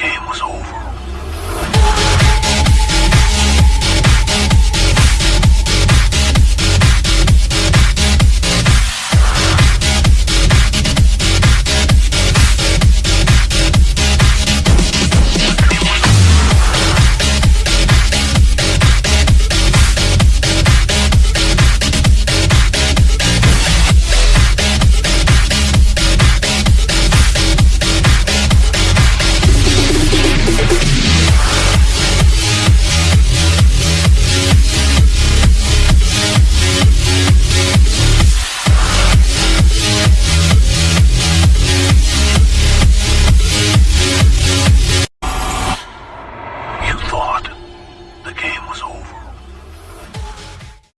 game was over. game was over.